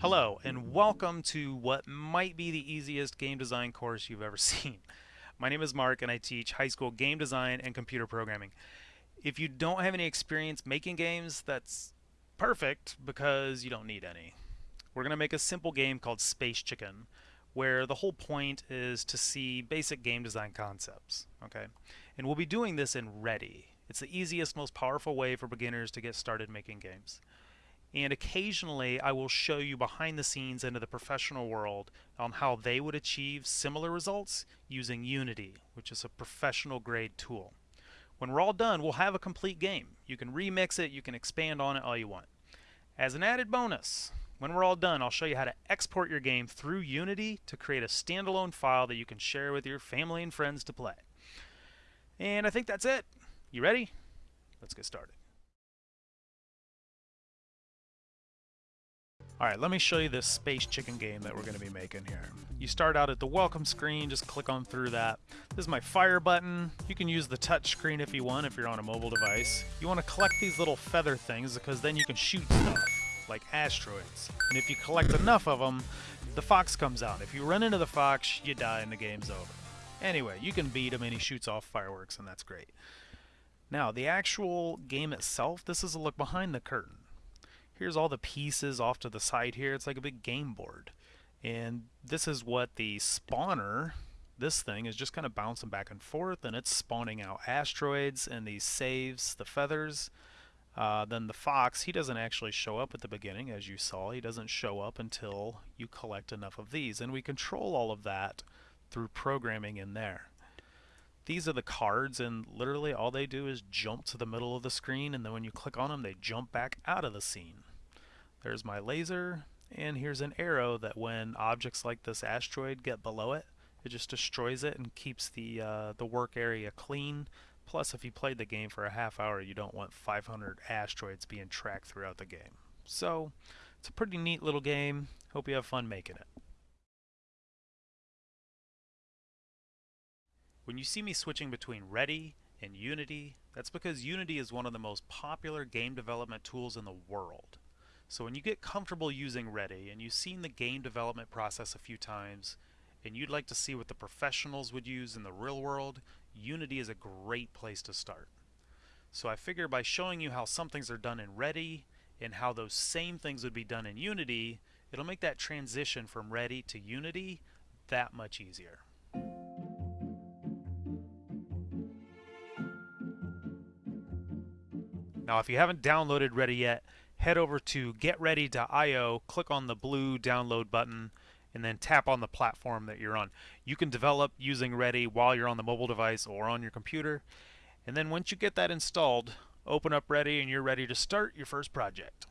Hello, and welcome to what might be the easiest game design course you've ever seen. My name is Mark, and I teach high school game design and computer programming. If you don't have any experience making games, that's perfect because you don't need any. We're going to make a simple game called Space Chicken, where the whole point is to see basic game design concepts. Okay, And we'll be doing this in Ready. It's the easiest, most powerful way for beginners to get started making games and occasionally I will show you behind the scenes into the professional world on how they would achieve similar results using Unity, which is a professional grade tool. When we're all done, we'll have a complete game. You can remix it, you can expand on it all you want. As an added bonus, when we're all done, I'll show you how to export your game through Unity to create a standalone file that you can share with your family and friends to play. And I think that's it. You ready? Let's get started. Alright, let me show you this Space Chicken game that we're going to be making here. You start out at the welcome screen, just click on through that. This is my fire button. You can use the touch screen if you want, if you're on a mobile device. You want to collect these little feather things because then you can shoot stuff, like asteroids. And if you collect enough of them, the fox comes out. If you run into the fox, you die and the game's over. Anyway, you can beat him and he shoots off fireworks and that's great. Now, the actual game itself, this is a look behind the curtain here's all the pieces off to the side here. It's like a big game board. And this is what the spawner, this thing, is just kind of bouncing back and forth and it's spawning out asteroids and these saves, the feathers. Uh, then the fox, he doesn't actually show up at the beginning, as you saw. He doesn't show up until you collect enough of these. And we control all of that through programming in there. These are the cards, and literally all they do is jump to the middle of the screen, and then when you click on them, they jump back out of the scene. There's my laser, and here's an arrow that when objects like this asteroid get below it, it just destroys it and keeps the, uh, the work area clean. Plus, if you played the game for a half hour, you don't want 500 asteroids being tracked throughout the game. So, it's a pretty neat little game. Hope you have fun making it. When you see me switching between Ready and Unity, that's because Unity is one of the most popular game development tools in the world. So when you get comfortable using Ready and you've seen the game development process a few times and you'd like to see what the professionals would use in the real world, Unity is a great place to start. So I figure by showing you how some things are done in Ready and how those same things would be done in Unity, it'll make that transition from Ready to Unity that much easier. Now if you haven't downloaded Ready yet, head over to getready.io, click on the blue download button, and then tap on the platform that you're on. You can develop using Ready while you're on the mobile device or on your computer. And then once you get that installed, open up Ready and you're ready to start your first project.